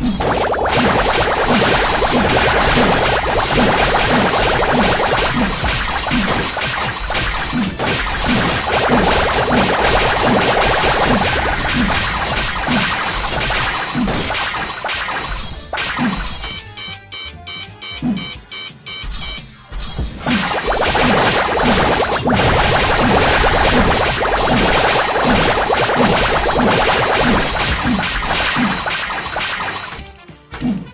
Bye. Thank